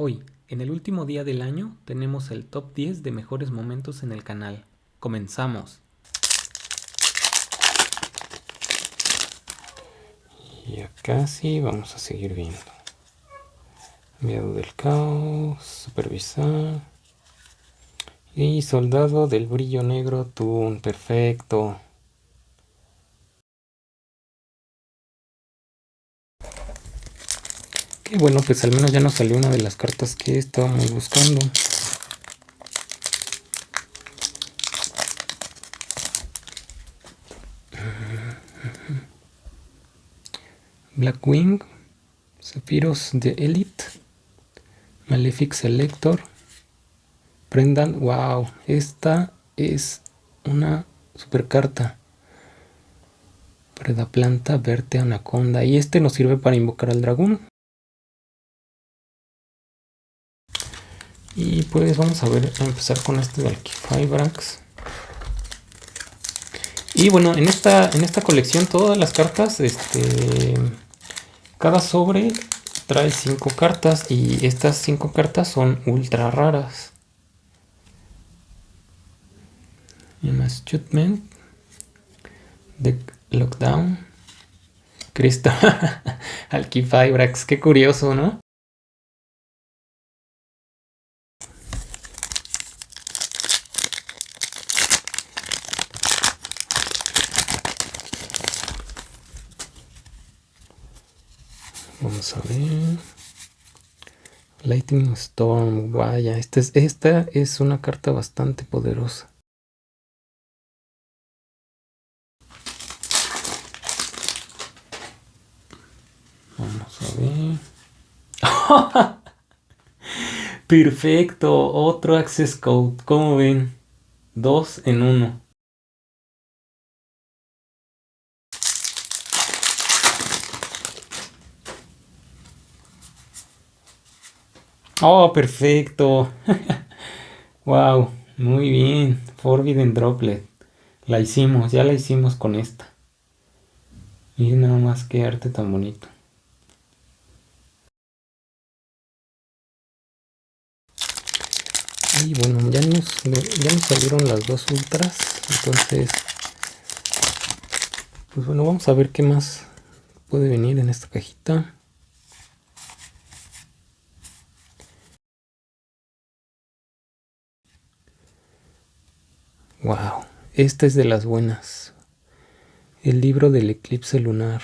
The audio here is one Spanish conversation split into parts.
Hoy, en el último día del año, tenemos el top 10 de mejores momentos en el canal. Comenzamos. Y acá sí vamos a seguir viendo. Enviado del caos, supervisar. Y soldado del brillo negro, Toon, perfecto. Que bueno, pues al menos ya nos salió una de las cartas que estábamos buscando. Blackwing, Zafiros de Elite, Malefic Selector, Prendan, wow, esta es una super carta. Predaplanta, Verte, Anaconda. Y este nos sirve para invocar al dragón. Y pues vamos a ver, a empezar con este de Alquifibrax. Y bueno, en esta, en esta colección todas las cartas, este, cada sobre trae cinco cartas y estas cinco cartas son ultra raras. Judgment, The Lockdown, Cristo, Alquifibrax, qué curioso, ¿no? Vamos a ver. Lightning Storm, vaya, esta es, esta es una carta bastante poderosa. Vamos a ver. Perfecto, otro Access Code. ¿Cómo ven? Dos en uno. Oh, perfecto. wow, muy bien. Forbidden Droplet. La hicimos, ya la hicimos con esta. Y nada más que arte tan bonito. Y bueno, ya nos, ya nos salieron las dos ultras. Entonces, pues bueno, vamos a ver qué más puede venir en esta cajita. Wow, esta es de las buenas. El libro del eclipse lunar.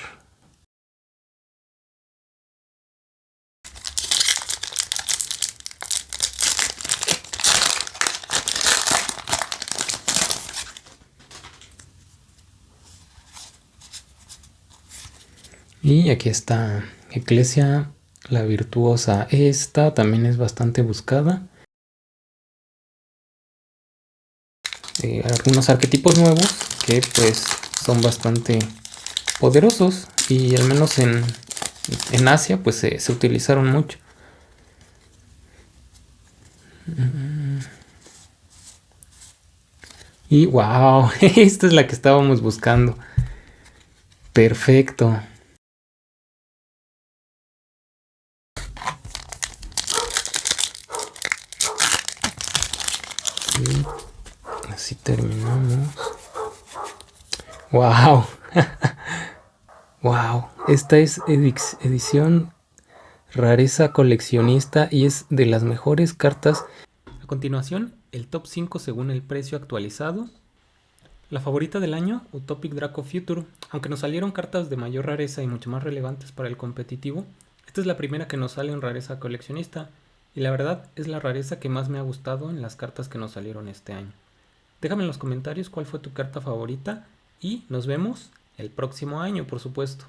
Y aquí está Eclesia la virtuosa. Esta también es bastante buscada. Eh, algunos arquetipos nuevos que pues son bastante poderosos y al menos en, en Asia pues se, se utilizaron mucho. Y wow, esta es la que estábamos buscando. Perfecto. Así terminamos. ¡Wow! ¡Wow! Esta es edición rareza coleccionista y es de las mejores cartas. A continuación, el top 5 según el precio actualizado. La favorita del año, Utopic Draco Future. Aunque nos salieron cartas de mayor rareza y mucho más relevantes para el competitivo, esta es la primera que nos sale en rareza coleccionista. Y la verdad es la rareza que más me ha gustado en las cartas que nos salieron este año. Déjame en los comentarios cuál fue tu carta favorita y nos vemos el próximo año, por supuesto.